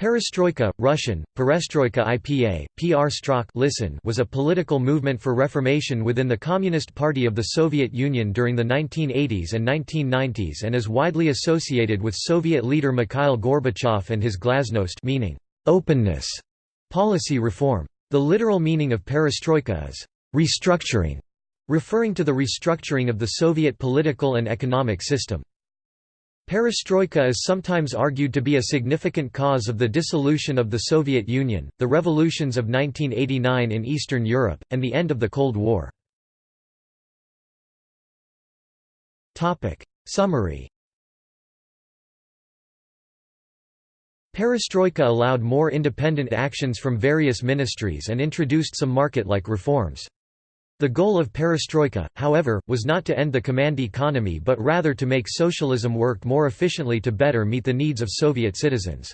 Perestroika, Russian, Perestroika IPA, PR listen was a political movement for reformation within the Communist Party of the Soviet Union during the 1980s and 1990s and is widely associated with Soviet leader Mikhail Gorbachev and his glasnost meaning, openness, policy reform. The literal meaning of perestroika is restructuring, referring to the restructuring of the Soviet political and economic system. Perestroika is sometimes argued to be a significant cause of the dissolution of the Soviet Union, the revolutions of 1989 in Eastern Europe, and the end of the Cold War. Summary Perestroika allowed more independent actions from various ministries and introduced some market-like reforms. The goal of perestroika, however, was not to end the command economy but rather to make socialism work more efficiently to better meet the needs of Soviet citizens.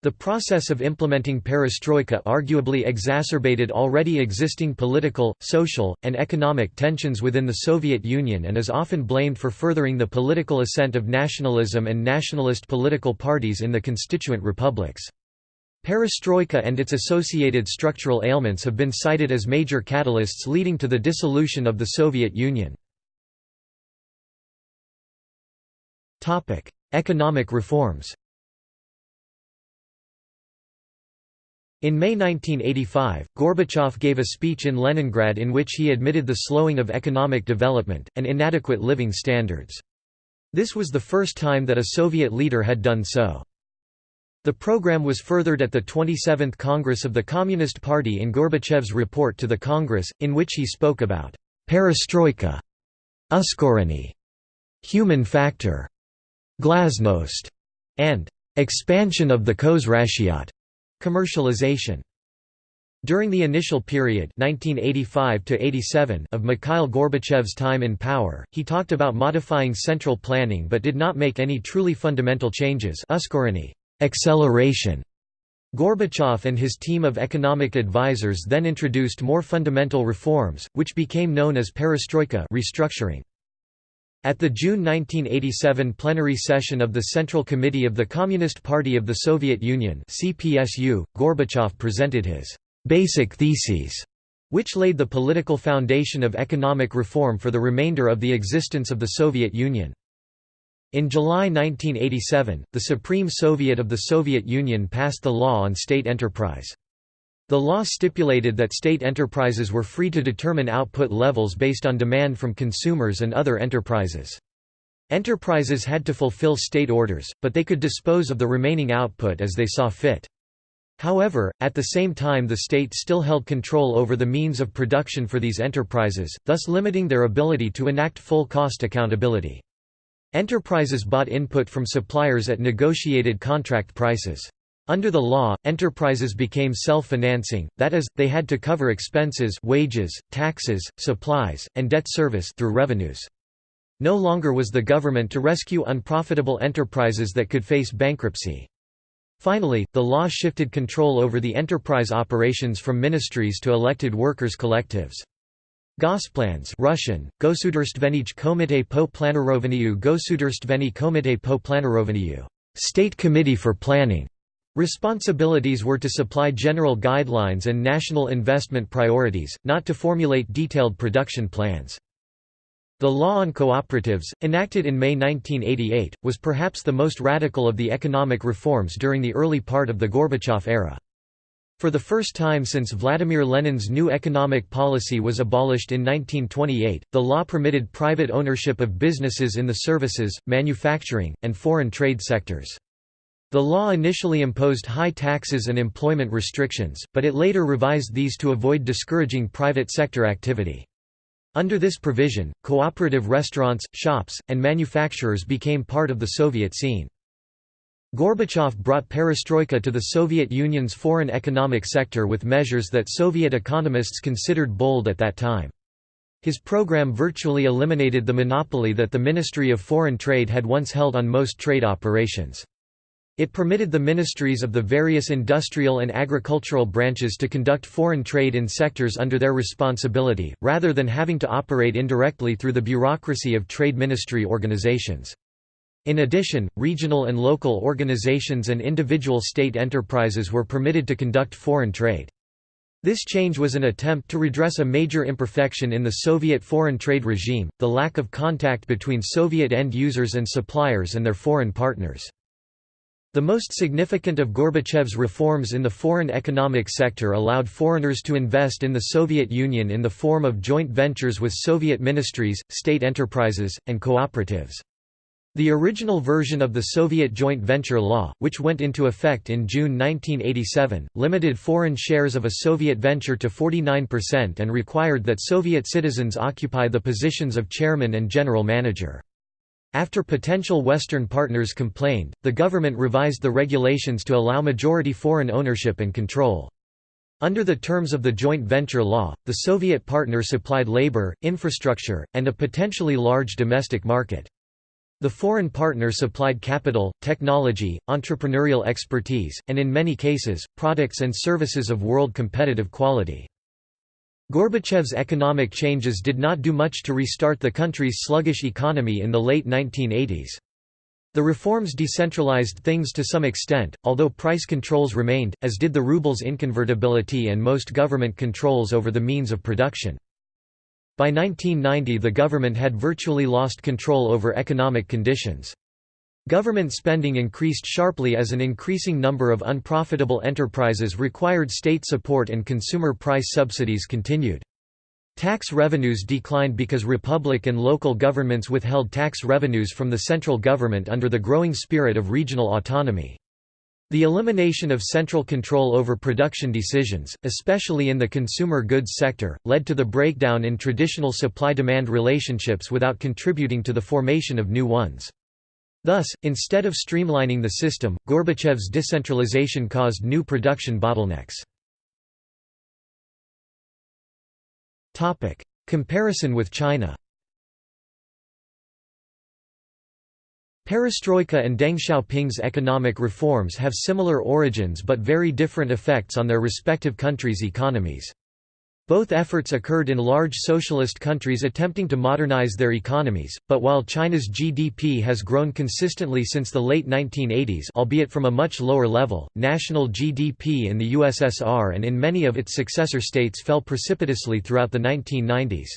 The process of implementing perestroika arguably exacerbated already existing political, social, and economic tensions within the Soviet Union and is often blamed for furthering the political ascent of nationalism and nationalist political parties in the constituent republics. Perestroika and its associated structural ailments have been cited as major catalysts leading to the dissolution of the Soviet Union. Economic reforms In May 1985, Gorbachev gave a speech in Leningrad in which he admitted the slowing of economic development, and inadequate living standards. This was the first time that a Soviet leader had done so. The program was furthered at the 27th Congress of the Communist Party in Gorbachev's report to the Congress, in which he spoke about perestroika, uskoreny, human factor, glasnost, and expansion of the khozraschyot, commercialization. During the initial period 1985 of Mikhail Gorbachev's time in power, he talked about modifying central planning but did not make any truly fundamental changes Acceleration Gorbachev and his team of economic advisers then introduced more fundamental reforms, which became known as perestroika restructuring. At the June 1987 plenary session of the Central Committee of the Communist Party of the Soviet Union CPSU, Gorbachev presented his «basic theses», which laid the political foundation of economic reform for the remainder of the existence of the Soviet Union. In July 1987, the Supreme Soviet of the Soviet Union passed the Law on State Enterprise. The law stipulated that state enterprises were free to determine output levels based on demand from consumers and other enterprises. Enterprises had to fulfill state orders, but they could dispose of the remaining output as they saw fit. However, at the same time the state still held control over the means of production for these enterprises, thus limiting their ability to enact full cost accountability. Enterprises bought input from suppliers at negotiated contract prices. Under the law, enterprises became self-financing, that is, they had to cover expenses wages, taxes, supplies, and debt service through revenues. No longer was the government to rescue unprofitable enterprises that could face bankruptcy. Finally, the law shifted control over the enterprise operations from ministries to elected workers' collectives. Gosplans Russian, Gosudarstvenij Komite po Planirovaniu Gosudarstveni Komite po Planirovaniu State Committee for Planning. Responsibilities were to supply general guidelines and national investment priorities, not to formulate detailed production plans. The law on cooperatives, enacted in May 1988, was perhaps the most radical of the economic reforms during the early part of the Gorbachev era. For the first time since Vladimir Lenin's new economic policy was abolished in 1928, the law permitted private ownership of businesses in the services, manufacturing, and foreign trade sectors. The law initially imposed high taxes and employment restrictions, but it later revised these to avoid discouraging private sector activity. Under this provision, cooperative restaurants, shops, and manufacturers became part of the Soviet scene. Gorbachev brought perestroika to the Soviet Union's foreign economic sector with measures that Soviet economists considered bold at that time. His program virtually eliminated the monopoly that the Ministry of Foreign Trade had once held on most trade operations. It permitted the ministries of the various industrial and agricultural branches to conduct foreign trade in sectors under their responsibility, rather than having to operate indirectly through the bureaucracy of trade ministry organizations. In addition, regional and local organizations and individual state enterprises were permitted to conduct foreign trade. This change was an attempt to redress a major imperfection in the Soviet foreign trade regime, the lack of contact between Soviet end users and suppliers and their foreign partners. The most significant of Gorbachev's reforms in the foreign economic sector allowed foreigners to invest in the Soviet Union in the form of joint ventures with Soviet ministries, state enterprises, and cooperatives. The original version of the Soviet joint venture law, which went into effect in June 1987, limited foreign shares of a Soviet venture to 49% and required that Soviet citizens occupy the positions of chairman and general manager. After potential Western partners complained, the government revised the regulations to allow majority foreign ownership and control. Under the terms of the joint venture law, the Soviet partner supplied labor, infrastructure, and a potentially large domestic market. The foreign partner supplied capital, technology, entrepreneurial expertise, and in many cases, products and services of world competitive quality. Gorbachev's economic changes did not do much to restart the country's sluggish economy in the late 1980s. The reforms decentralized things to some extent, although price controls remained, as did the ruble's inconvertibility and most government controls over the means of production. By 1990 the government had virtually lost control over economic conditions. Government spending increased sharply as an increasing number of unprofitable enterprises required state support and consumer price subsidies continued. Tax revenues declined because republic and local governments withheld tax revenues from the central government under the growing spirit of regional autonomy. The elimination of central control over production decisions, especially in the consumer goods sector, led to the breakdown in traditional supply-demand relationships without contributing to the formation of new ones. Thus, instead of streamlining the system, Gorbachev's decentralization caused new production bottlenecks. Comparison with China Perestroika and Deng Xiaoping's economic reforms have similar origins but very different effects on their respective countries' economies. Both efforts occurred in large socialist countries attempting to modernize their economies, but while China's GDP has grown consistently since the late 1980s albeit from a much lower level, national GDP in the USSR and in many of its successor states fell precipitously throughout the 1990s.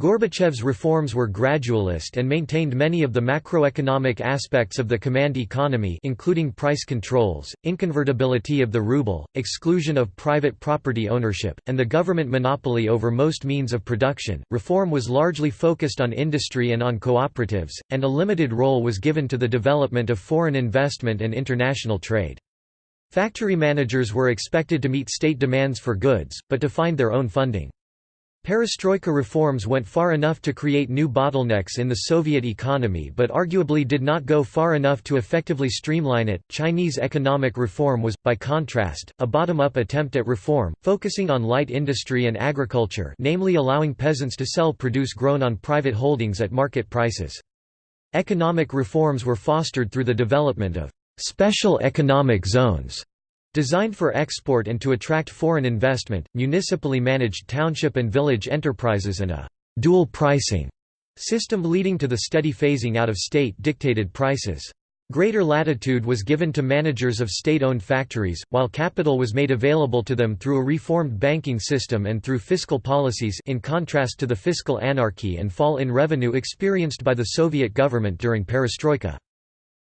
Gorbachev's reforms were gradualist and maintained many of the macroeconomic aspects of the command economy including price controls, inconvertibility of the ruble, exclusion of private property ownership, and the government monopoly over most means of production. Reform was largely focused on industry and on cooperatives, and a limited role was given to the development of foreign investment and international trade. Factory managers were expected to meet state demands for goods, but to find their own funding. Perestroika reforms went far enough to create new bottlenecks in the Soviet economy but arguably did not go far enough to effectively streamline it. Chinese economic reform was, by contrast, a bottom-up attempt at reform, focusing on light industry and agriculture namely allowing peasants to sell produce grown on private holdings at market prices. Economic reforms were fostered through the development of special economic zones Designed for export and to attract foreign investment, municipally managed township and village enterprises and a «dual pricing» system leading to the steady phasing out of state-dictated prices. Greater latitude was given to managers of state-owned factories, while capital was made available to them through a reformed banking system and through fiscal policies in contrast to the fiscal anarchy and fall in revenue experienced by the Soviet government during perestroika.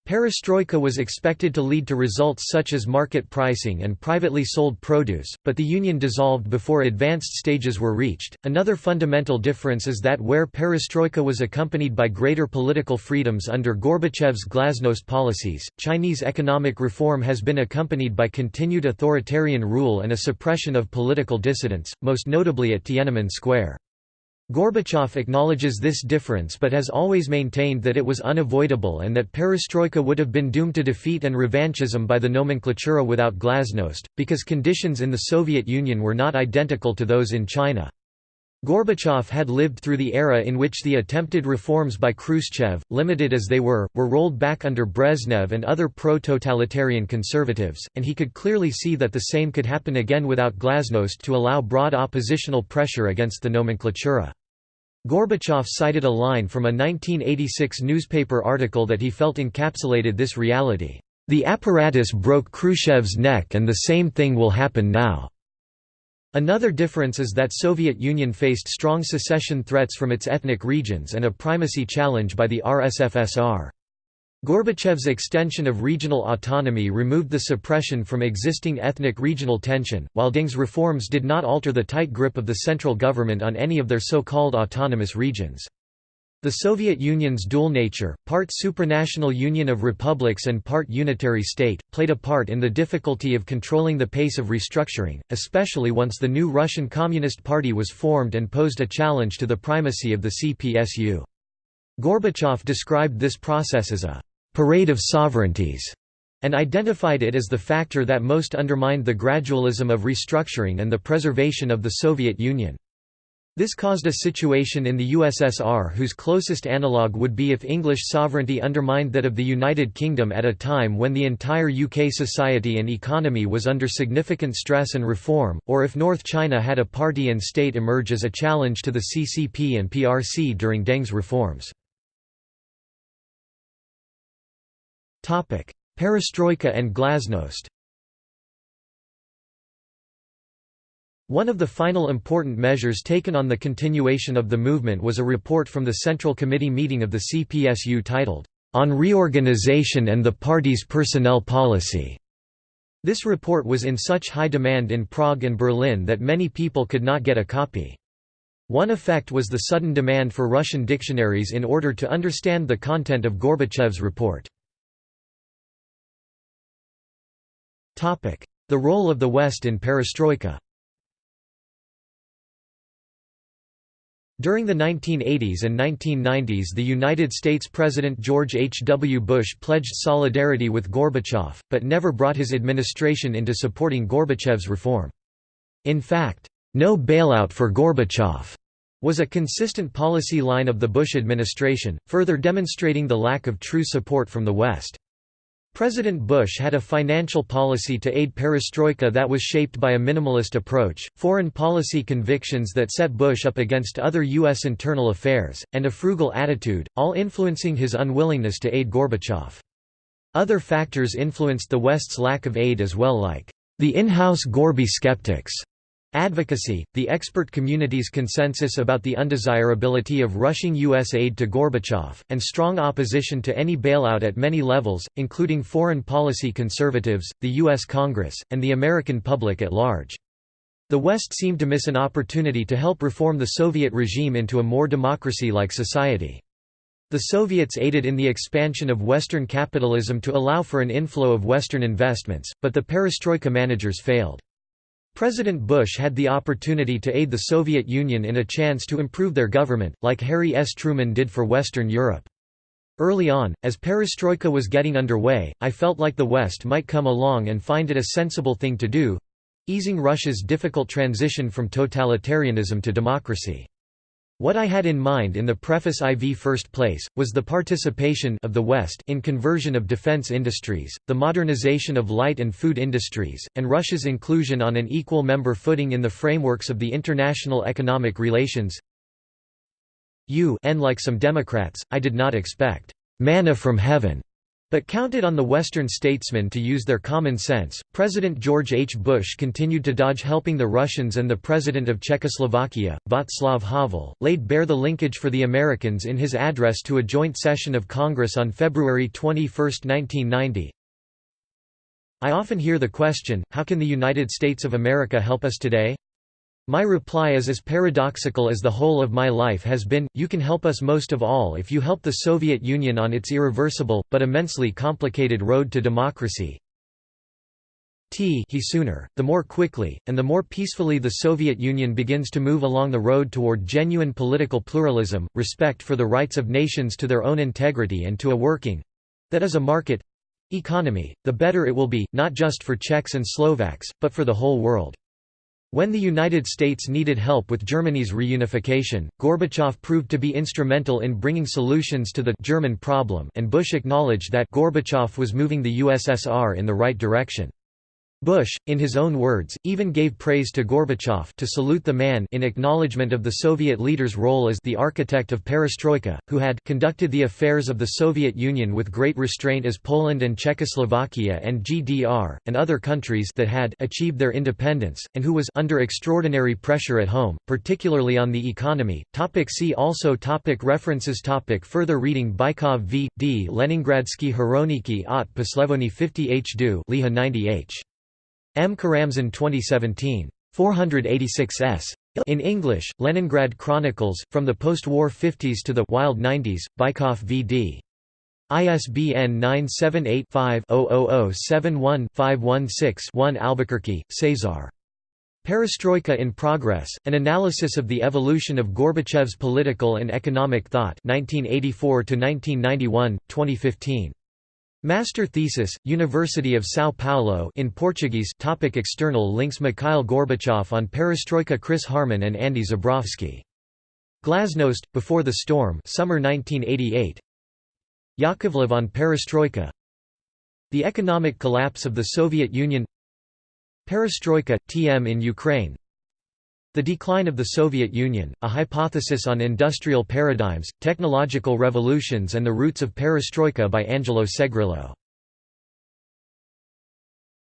Perestroika was expected to lead to results such as market pricing and privately sold produce, but the union dissolved before advanced stages were reached. Another fundamental difference is that where perestroika was accompanied by greater political freedoms under Gorbachev's glasnost policies, Chinese economic reform has been accompanied by continued authoritarian rule and a suppression of political dissidents, most notably at Tiananmen Square. Gorbachev acknowledges this difference but has always maintained that it was unavoidable and that perestroika would have been doomed to defeat and revanchism by the nomenklatura without glasnost, because conditions in the Soviet Union were not identical to those in China. Gorbachev had lived through the era in which the attempted reforms by Khrushchev, limited as they were, were rolled back under Brezhnev and other pro-totalitarian conservatives, and he could clearly see that the same could happen again without glasnost to allow broad oppositional pressure against the nomenklatura. Gorbachev cited a line from a 1986 newspaper article that he felt encapsulated this reality, "...the apparatus broke Khrushchev's neck and the same thing will happen now." Another difference is that Soviet Union faced strong secession threats from its ethnic regions and a primacy challenge by the RSFSR. Gorbachev's extension of regional autonomy removed the suppression from existing ethnic regional tension, while Deng's reforms did not alter the tight grip of the central government on any of their so-called autonomous regions. The Soviet Union's dual nature, part supranational union of republics and part unitary state, played a part in the difficulty of controlling the pace of restructuring, especially once the new Russian Communist Party was formed and posed a challenge to the primacy of the CPSU. Gorbachev described this process as a «parade of sovereignties» and identified it as the factor that most undermined the gradualism of restructuring and the preservation of the Soviet Union. This caused a situation in the USSR whose closest analogue would be if English sovereignty undermined that of the United Kingdom at a time when the entire UK society and economy was under significant stress and reform, or if North China had a party and state emerge as a challenge to the CCP and PRC during Deng's reforms. Perestroika and glasnost One of the final important measures taken on the continuation of the movement was a report from the Central Committee meeting of the CPSU titled, "'On Reorganization and the Party's Personnel Policy'". This report was in such high demand in Prague and Berlin that many people could not get a copy. One effect was the sudden demand for Russian dictionaries in order to understand the content of Gorbachev's report. The role of the West in perestroika During the 1980s and 1990s the United States President George H. W. Bush pledged solidarity with Gorbachev, but never brought his administration into supporting Gorbachev's reform. In fact, "'No bailout for Gorbachev' was a consistent policy line of the Bush administration, further demonstrating the lack of true support from the West. President Bush had a financial policy to aid perestroika that was shaped by a minimalist approach, foreign policy convictions that set Bush up against other U.S. internal affairs, and a frugal attitude, all influencing his unwillingness to aid Gorbachev. Other factors influenced the West's lack of aid as well like, the in-house Gorby skeptics, Advocacy, the expert community's consensus about the undesirability of rushing U.S. aid to Gorbachev, and strong opposition to any bailout at many levels, including foreign policy conservatives, the U.S. Congress, and the American public at large. The West seemed to miss an opportunity to help reform the Soviet regime into a more democracy-like society. The Soviets aided in the expansion of Western capitalism to allow for an inflow of Western investments, but the perestroika managers failed. President Bush had the opportunity to aid the Soviet Union in a chance to improve their government, like Harry S. Truman did for Western Europe. Early on, as perestroika was getting underway, I felt like the West might come along and find it a sensible thing to do—easing Russia's difficult transition from totalitarianism to democracy. What I had in mind in the preface IV first place, was the participation of the West in conversion of defense industries, the modernization of light and food industries, and Russia's inclusion on an equal member footing in the frameworks of the international economic relations. You and like some Democrats, I did not expect manna from heaven but counted on the Western statesmen to use their common sense. President George H. Bush continued to dodge helping the Russians, and the president of Czechoslovakia, Václav Havel, laid bare the linkage for the Americans in his address to a joint session of Congress on February 21, 1990. I often hear the question, how can the United States of America help us today? My reply is as paradoxical as the whole of my life has been, you can help us most of all if you help the Soviet Union on its irreversible, but immensely complicated road to democracy. T he sooner, the more quickly, and the more peacefully the Soviet Union begins to move along the road toward genuine political pluralism, respect for the rights of nations to their own integrity and to a working—that is a market—economy, the better it will be, not just for Czechs and Slovaks, but for the whole world. When the United States needed help with Germany's reunification, Gorbachev proved to be instrumental in bringing solutions to the German problem and Bush acknowledged that Gorbachev was moving the USSR in the right direction. Bush, in his own words, even gave praise to Gorbachev to salute the man in acknowledgement of the Soviet leader's role as the architect of perestroika, who had conducted the affairs of the Soviet Union with great restraint as Poland and Czechoslovakia and GDR, and other countries that had achieved their independence, and who was under extraordinary pressure at home, particularly on the economy. Topic see also topic References topic Further reading Bykov v. D. Leningradsky Horoniki Ot Poslevoni 50 H. Du Liha 90 H. M. Karamzin 2017. 486 s. In English, Leningrad Chronicles, From the Post-War 50s to the Wild 90s, Bykov v.d. ISBN 978-5-00071-516-1 Albuquerque, Cesar. Perestroika in Progress, An Analysis of the Evolution of Gorbachev's Political and Economic Thought 1984–1991, 2015. Master thesis, University of São Paulo in Portuguese topic External links Mikhail Gorbachev on Perestroika Chris Harman and Andy Zebrowski. Glasnost, Before the Storm summer 1988 Yakovlev on Perestroika. The Economic Collapse of the Soviet Union. Perestroika, TM in Ukraine The Decline of the Soviet Union, a hypothesis on industrial paradigms, technological revolutions and the roots of perestroika by Angelo Segrillo